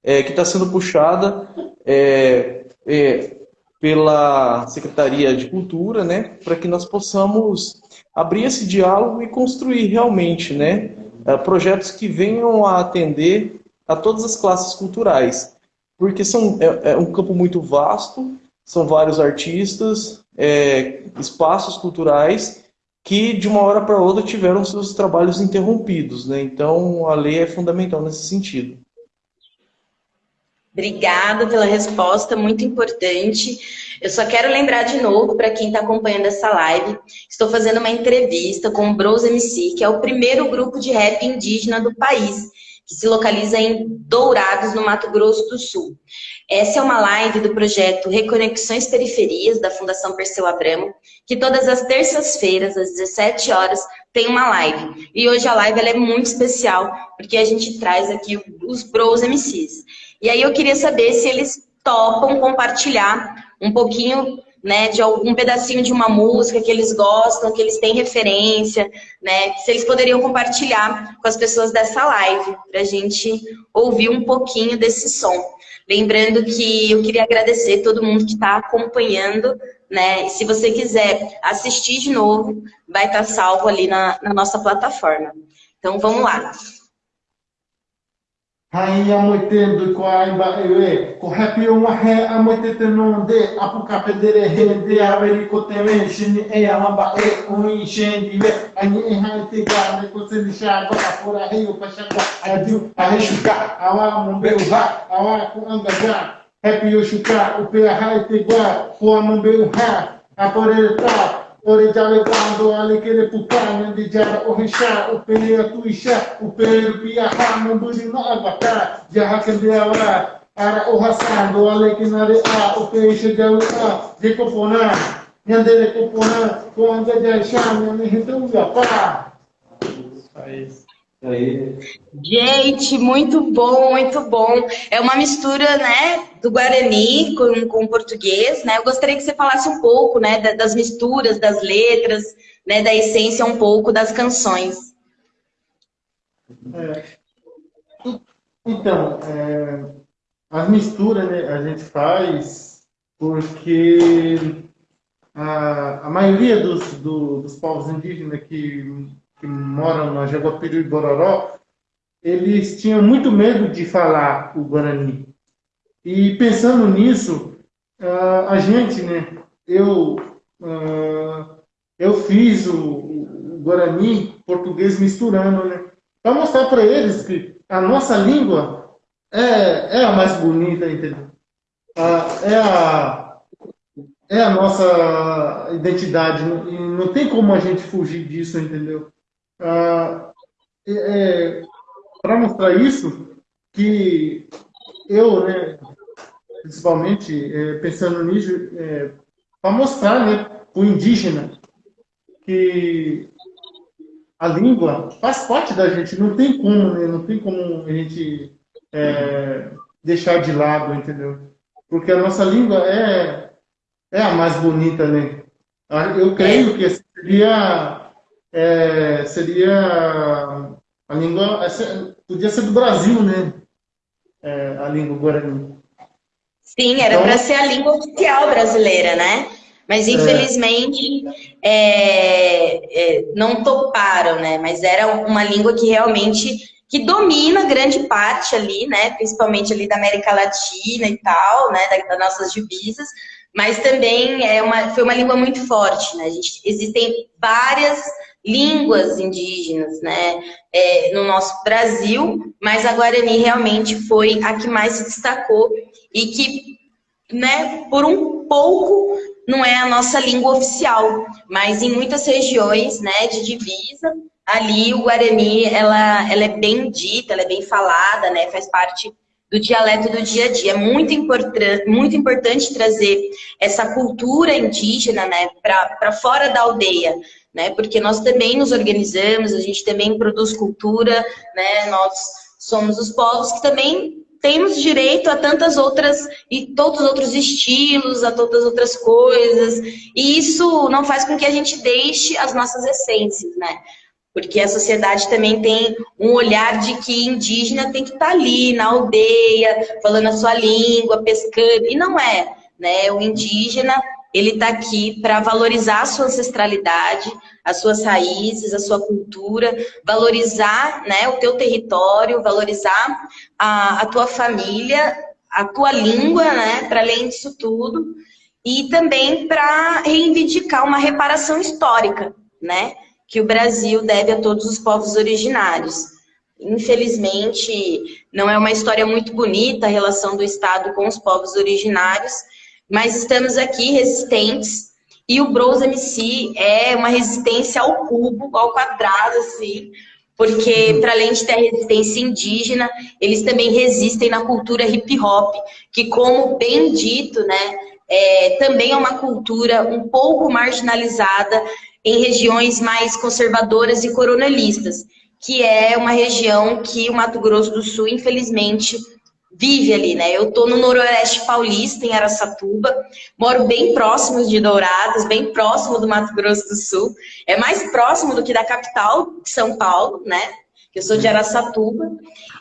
é, que está sendo puxada é, é, pela Secretaria de Cultura, né, para que nós possamos abrir esse diálogo e construir realmente né, é, projetos que venham a atender a todas as classes culturais. Porque são, é, é um campo muito vasto, são vários artistas, é, espaços culturais que de uma hora para outra tiveram seus trabalhos interrompidos. Né? Então a lei é fundamental nesse sentido. Obrigada pela resposta, muito importante. Eu só quero lembrar de novo para quem está acompanhando essa live, estou fazendo uma entrevista com o Bros MC, que é o primeiro grupo de rap indígena do país, que se localiza em Dourados, no Mato Grosso do Sul. Essa é uma live do projeto Reconexões Periferias, da Fundação Perseu Abramo, que todas as terças-feiras, às 17 horas, tem uma live. E hoje a live é muito especial, porque a gente traz aqui os Bros MCs. E aí eu queria saber se eles topam compartilhar um pouquinho né, de algum pedacinho de uma música que eles gostam, que eles têm referência, né, se eles poderiam compartilhar com as pessoas dessa live, para a gente ouvir um pouquinho desse som. Lembrando que eu queria agradecer todo mundo que está acompanhando, né, e se você quiser assistir de novo, vai estar tá salvo ali na, na nossa plataforma. Então, vamos lá. Haiya moitendo happy o mahe a moitete nonde, apu kapedere hende a veri ko teme, shini e a lamba e ui shendi we, ani e hai te gane ko se nisha go a awa mumbe uha, awa ku angaja, happy o shuka, upe a hai Orientale quando alle che le puttane di giara o hisha o pelea tu isha o per pia ha no buri no albata jaha che de avara ara o hasando alle che nare a o pesce de avara de copona yande de ko quando de sha ne hitu ya pa Aí. Gente, muito bom, muito bom. É uma mistura, né, do Guarani com, com o português, né? Eu gostaria que você falasse um pouco, né, das misturas, das letras, né, da essência um pouco das canções. É, então, é, as misturas, né, a gente faz porque a, a maioria dos, do, dos povos indígenas que que moram na Jaguapiru e Bororó, eles tinham muito medo de falar o Guarani. E pensando nisso, uh, a gente, né, eu, uh, eu fiz o, Guarani português misturando, né, para mostrar para eles que a nossa língua é, é a mais bonita, entendeu? Uh, é a é a nossa identidade e não tem como a gente fugir disso, entendeu? Ah, é, para mostrar isso, que eu, né, principalmente é, pensando nisso, é, para mostrar né, o indígena que a língua faz parte da gente, não tem como, né, não tem como a gente é, deixar de lado, entendeu? Porque a nossa língua é, é a mais bonita, né? Ah, eu creio que seria é, seria a língua, podia ser do Brasil, né? É, a língua guarani. Sim, era então, para ser a língua oficial brasileira, né? Mas é. infelizmente é, é, não toparam, né? Mas era uma língua que realmente que domina grande parte ali, né? Principalmente ali da América Latina e tal, né? Das nossas divisas. Mas também é uma, foi uma língua muito forte, né? Gente, existem várias línguas indígenas, né, é, no nosso Brasil, mas a Guarani realmente foi a que mais se destacou e que, né, por um pouco não é a nossa língua oficial, mas em muitas regiões, né, de divisa, ali o Guarani, ela, ela é bem dita, ela é bem falada, né, faz parte do dialeto do dia a dia. É muito, importante, muito importante trazer essa cultura indígena né, para fora da aldeia, né? Porque nós também nos organizamos, a gente também produz cultura, né? Nós somos os povos que também temos direito a tantas outras e todos os outros estilos, a todas as outras coisas. E isso não faz com que a gente deixe as nossas essências, né? Porque a sociedade também tem um olhar de que indígena tem que estar tá ali na aldeia, falando a sua língua, pescando, e não é, né? O indígena, ele está aqui para valorizar a sua ancestralidade, as suas raízes, a sua cultura, valorizar né, o teu território, valorizar a, a tua família, a tua língua, né, para além disso tudo, e também para reivindicar uma reparação histórica, né, que o Brasil deve a todos os povos originários. Infelizmente, não é uma história muito bonita a relação do Estado com os povos originários, mas estamos aqui resistentes e o Bros MC é uma resistência ao cubo, ao quadrado, assim, porque para além de ter resistência indígena, eles também resistem na cultura hip hop, que como bem dito, né, é, também é uma cultura um pouco marginalizada em regiões mais conservadoras e coronelistas, que é uma região que o Mato Grosso do Sul, infelizmente, vive ali, né? Eu tô no Noroeste Paulista, em Araçatuba, moro bem próximo de Dourados, bem próximo do Mato Grosso do Sul, é mais próximo do que da capital, São Paulo, né? Eu sou de Araçatuba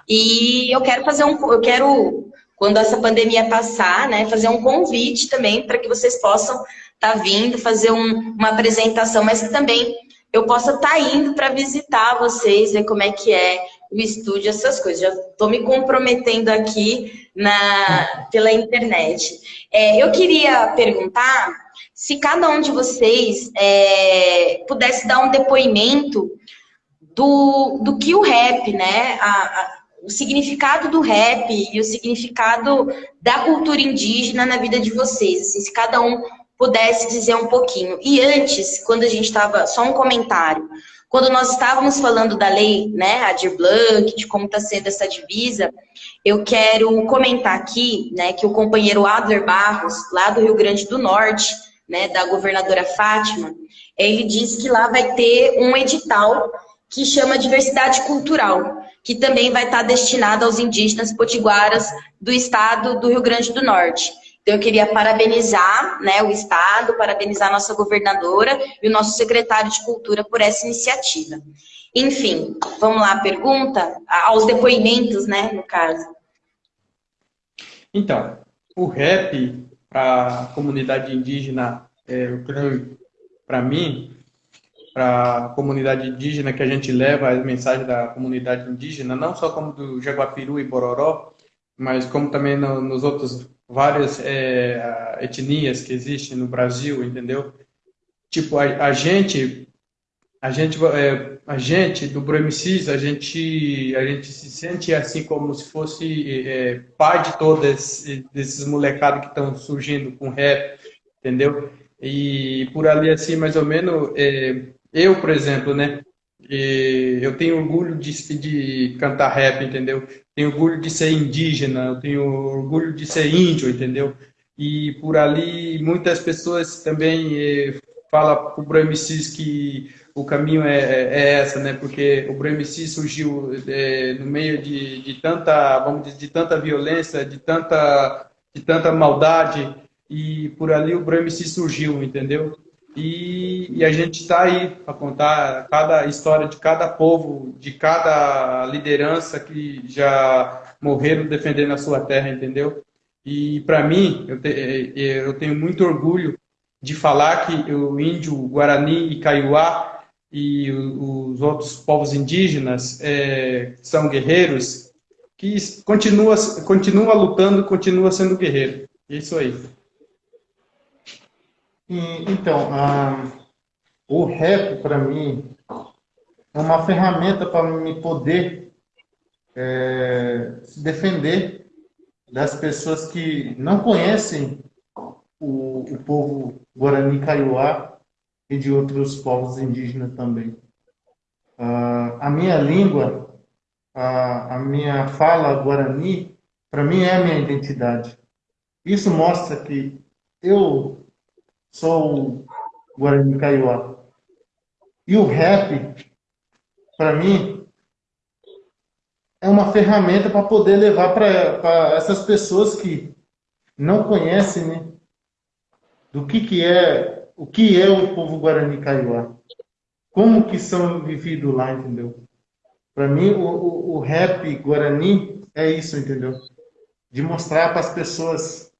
e eu quero fazer um, eu quero quando essa pandemia passar, né, fazer um convite também para que vocês possam tá vindo fazer um, uma apresentação, mas que também eu possa estar tá indo para visitar vocês, ver como é que é o estúdio, essas coisas. Já estou me comprometendo aqui na, pela internet. É, eu queria perguntar se cada um de vocês é, pudesse dar um depoimento do, do que o rap, né? A, a, o significado do rap e o significado da cultura indígena na vida de vocês. Assim, se cada um pudesse dizer um pouquinho. E antes, quando a gente estava, só um comentário, quando nós estávamos falando da lei, né, Adir Blanc, de como está sendo essa divisa, eu quero comentar aqui, né, que o companheiro Adler Barros, lá do Rio Grande do Norte, né, da governadora Fátima, ele disse que lá vai ter um edital que chama diversidade cultural, que também vai estar destinado aos indígenas potiguaras do estado do Rio Grande do Norte. Então, eu queria parabenizar né, o Estado, parabenizar a nossa governadora e o nosso secretário de Cultura por essa iniciativa. Enfim, vamos lá, pergunta aos depoimentos, né, no caso. Então, o rap para a comunidade indígena, é, para mim, para a comunidade indígena que a gente leva as mensagens da comunidade indígena, não só como do Jaguapiru e Bororó, mas como também no, nos outros várias é, etnias que existem no Brasil, entendeu? Tipo, a, a gente, a gente, é, a gente do Bremicis, a gente, a gente se sente assim como se fosse é, pai de todos desses molecados que estão surgindo com rap, entendeu? E por ali assim, mais ou menos, é, eu, por exemplo, né? eu tenho orgulho de, de cantar rap, entendeu? Tenho orgulho de ser indígena, eu tenho orgulho de ser índio, entendeu? E por ali muitas pessoas também eh, falam para o Brahmicis que o caminho é, é, é, essa, né? Porque o Brahmicis surgiu é, no meio de, de tanta, vamos dizer, de tanta violência, de tanta, de tanta maldade, e por ali o Brahmicis surgiu, entendeu? E, e a gente está aí para contar cada história de cada povo, de cada liderança que já morreram defendendo a sua terra, entendeu? E para mim, eu, te, eu tenho muito orgulho de falar que o índio, Guarani e Kaiowá e os outros povos indígenas é, são guerreiros que continua, continua lutando, continua sendo guerreiro. Isso aí. E, então, ah, o rap, para mim, é uma ferramenta para me poder é, se defender das pessoas que não conhecem o, o povo Guarani Kaiowá e de outros povos indígenas também. Ah, a minha língua, a, a minha fala Guarani, para mim é a minha identidade. Isso mostra que eu sou Guarani Kaiowá. E o rap, para mim, é uma ferramenta para poder levar para essas pessoas que não conhecem, né? Do que que é, o que é o povo Guarani Kaiowá. Como que são vividos lá, entendeu? Para mim, o, o, o rap Guarani é isso, entendeu? De mostrar para as pessoas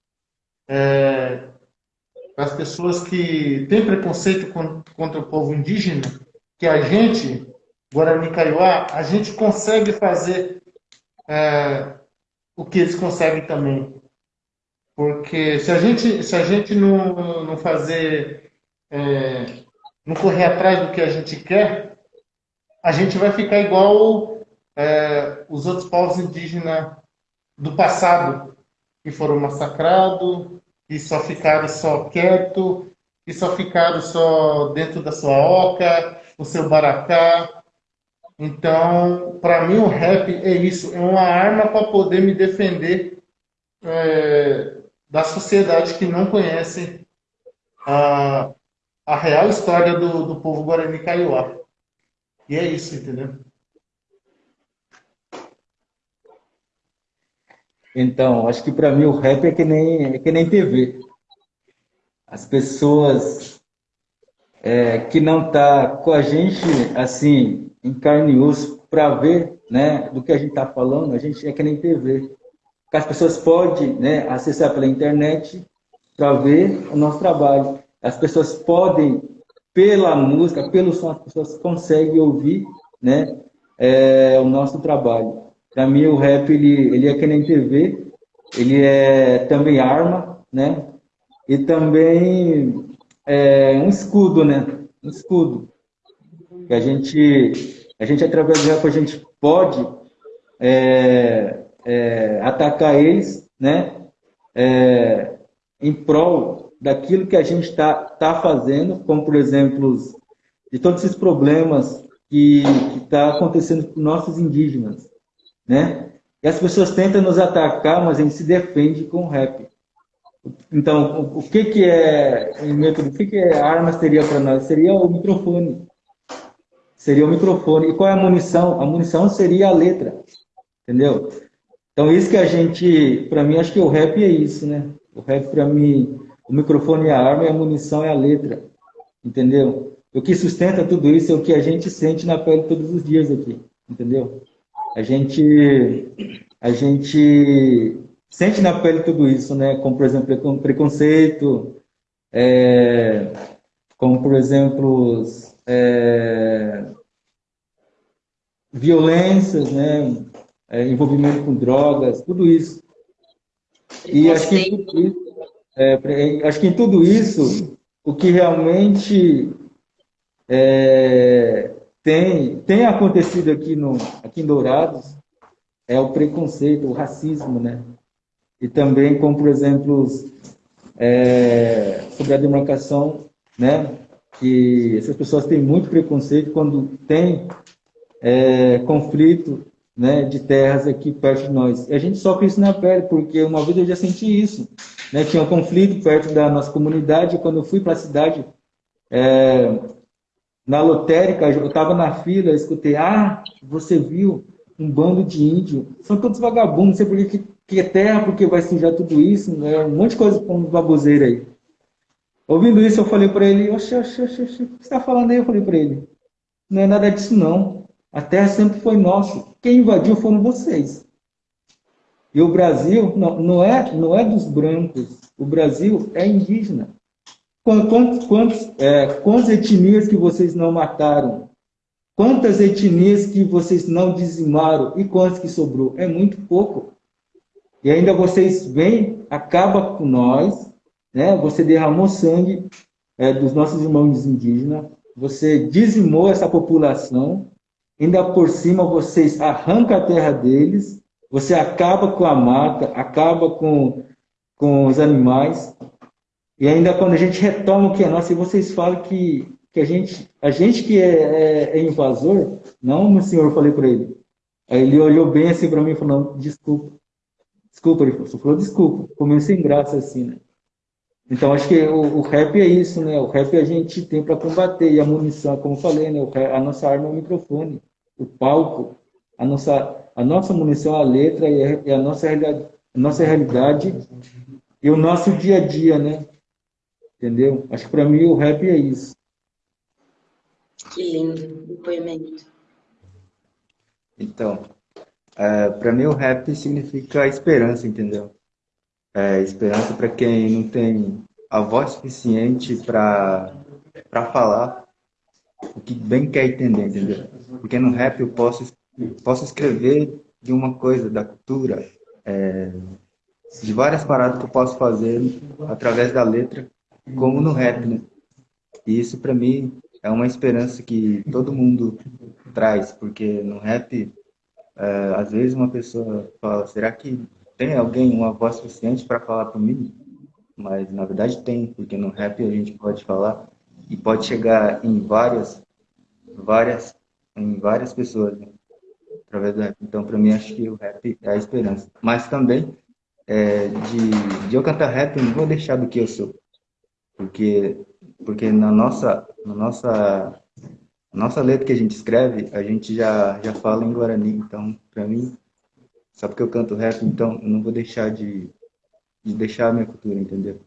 é, para as pessoas que têm preconceito contra o povo indígena, que a gente, Guarani Kaiowá, a gente consegue fazer é, o que eles conseguem também. Porque se a gente, se a gente não, não fazer, é, não correr atrás do que a gente quer, a gente vai ficar igual é, os outros povos indígenas do passado, que foram massacrados, e só ficaram só quieto, e só ficaram só dentro da sua oca, o seu baracá. Então, para mim, o rap é isso, é uma arma para poder me defender é, da sociedade que não conhece a, a real história do, do povo Guarani Kaiowá. E é isso, entendeu? Então, acho que para mim o rap é que nem, é que nem TV. As pessoas é, que não tá com a gente, assim, em carne e osso, para ver né, do que a gente está falando, a gente é que nem TV. As pessoas podem né, acessar pela internet para ver o nosso trabalho. As pessoas podem, pela música, pelo som, as pessoas conseguem ouvir né, é, o nosso trabalho. Para mim, o rap ele, ele é que nem TV, ele é também arma, né? E também é um escudo, né? Um escudo. Que a gente, a gente através do rap, a gente pode é, é, atacar eles, né? É, em prol daquilo que a gente está tá fazendo, como, por exemplo, de todos esses problemas que está acontecendo com nossos indígenas né? E as pessoas tentam nos atacar, mas a gente se defende com rap. Então, o, que que é o que que é arma seria para nós? Seria o microfone. Seria o microfone. E qual é a munição? A munição seria a letra. Entendeu? Então, isso que a gente, para mim, acho que o rap é isso, né? O rap, para mim, o microfone é a arma e a munição é a letra. Entendeu? O que sustenta tudo isso é o que a gente sente na pele todos os dias aqui. Entendeu? A gente, a gente sente na pele tudo isso, né? Como, por exemplo, preconceito, é, como, por exemplo, é, violências, né? É, envolvimento com drogas, tudo isso. E acho que, isso, é, acho que em tudo isso, o que realmente é, tem, tem acontecido aqui, no, aqui em Dourados é o preconceito, o racismo, né? E também, como por exemplo, é, sobre a demarcação, né? Que essas pessoas têm muito preconceito quando tem é, conflito né, de terras aqui perto de nós. E a gente sofre isso na pele, porque uma vez eu já senti isso. Né? Tinha um conflito perto da nossa comunidade, e quando eu fui para a cidade, é, na lotérica, eu estava na fila, escutei, ah, você viu um bando de índio, são todos vagabundos, não sei por que, que é terra, porque vai sujar tudo isso, né? um monte de coisa com baboseira aí. Ouvindo isso, eu falei para ele, oxe, oxe, oxe, oxe, o que você está falando aí? Eu falei para ele, não é nada disso não, a terra sempre foi nossa, quem invadiu foram vocês. E o Brasil não, não, é, não é dos brancos, o Brasil é indígena. Quantos, quantos, é, quantas etnias que vocês não mataram? Quantas etnias que vocês não dizimaram? E quantas que sobrou? É muito pouco. E ainda vocês vêm, acaba com nós, né? você derramou sangue é, dos nossos irmãos indígenas, você dizimou essa população, ainda por cima vocês arrancam a terra deles, você acaba com a mata, acaba com, com os animais, e ainda quando a gente retoma o que é nosso, e vocês falam que, que a, gente, a gente que é, é, é invasor, não senhor, eu falei para ele. Aí ele olhou bem assim para mim falou, desculpa. Desculpa, ele falou, falou desculpa. Ficou sem graça assim, né? Então acho que o, o, rap é isso, né? O rap a gente tem para combater. E a munição, como eu falei, né? a nossa arma é o microfone, o palco, a nossa, a nossa munição, a letra e a, e a nossa, realidade, a nossa realidade e o nosso dia a dia, né? Entendeu? Acho que para mim o rap é isso. Que lindo depoimento. Então, é, para mim o rap significa esperança, entendeu? É, esperança para quem não tem a voz suficiente para falar o que bem quer entender, entendeu? Porque no rap eu posso, posso escrever de uma coisa, da cultura, é, de várias paradas que eu posso fazer através da letra, como no rap, né? E isso para mim é uma esperança que todo mundo traz, porque no rap, é, às vezes uma pessoa fala, será que tem alguém, uma voz suficiente para falar por mim? Mas na verdade tem, porque no rap a gente pode falar e pode chegar em várias, várias, em várias pessoas, né? através do rap. Então, para mim, acho que o rap é a esperança. Mas também, é, de, de eu cantar rap, eu não vou deixar do que eu sou. Porque, porque na nossa, na nossa, nossa letra que a gente escreve, a gente já, já fala em Guarani. Então, para mim, só porque eu canto rap, então eu não vou deixar de, de deixar a minha cultura, entendeu?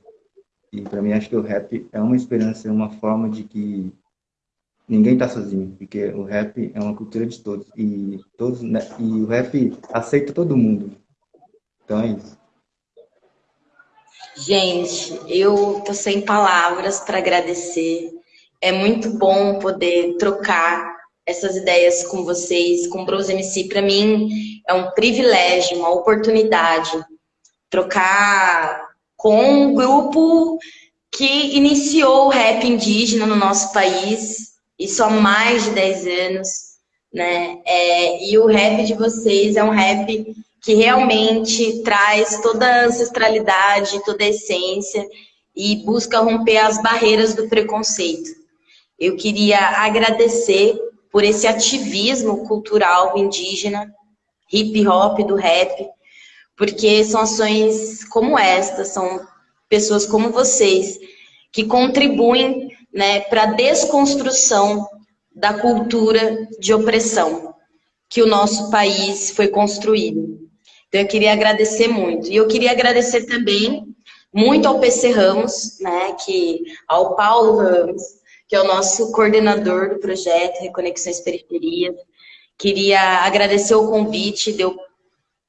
E para mim acho que o rap é uma esperança, é uma forma de que ninguém está sozinho, porque o rap é uma cultura de todos e todos né, e o rap aceita todo mundo. Então é isso. Gente, eu tô sem palavras para agradecer. É muito bom poder trocar essas ideias com vocês, com o Bros MC. Para mim é um privilégio, uma oportunidade trocar com um grupo que iniciou o rap indígena no nosso país, isso há mais de 10 anos, né? É, e o rap de vocês é um rap que realmente traz toda a ancestralidade, toda a essência e busca romper as barreiras do preconceito. Eu queria agradecer por esse ativismo cultural indígena, hip hop do rap, porque são ações como esta, são pessoas como vocês que contribuem né, para a desconstrução da cultura de opressão que o nosso país foi construído. Então, eu queria agradecer muito. E eu queria agradecer também muito ao PC Ramos, né, que, ao Paulo Ramos, que é o nosso coordenador do projeto Reconexões Periferias. Queria agradecer o convite de eu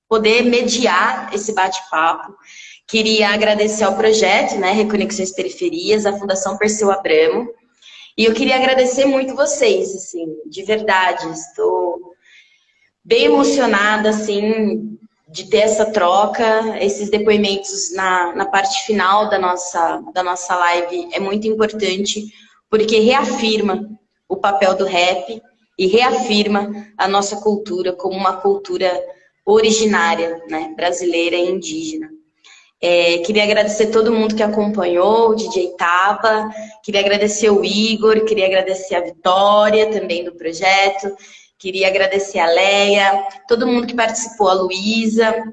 poder mediar esse bate-papo. Queria agradecer ao projeto, né, Reconexões Periferias, a Fundação Perseu Abramo, e eu queria agradecer muito vocês, assim, de verdade, estou bem emocionada, assim, de ter essa troca, esses depoimentos na, na parte final da nossa, da nossa live é muito importante, porque reafirma o papel do rap e reafirma a nossa cultura como uma cultura originária, né, brasileira e indígena. É, queria agradecer todo mundo que acompanhou, o DJ Tava, queria agradecer o Igor, queria agradecer a Vitória também do projeto, queria agradecer a Leia, todo mundo que participou, a Luísa,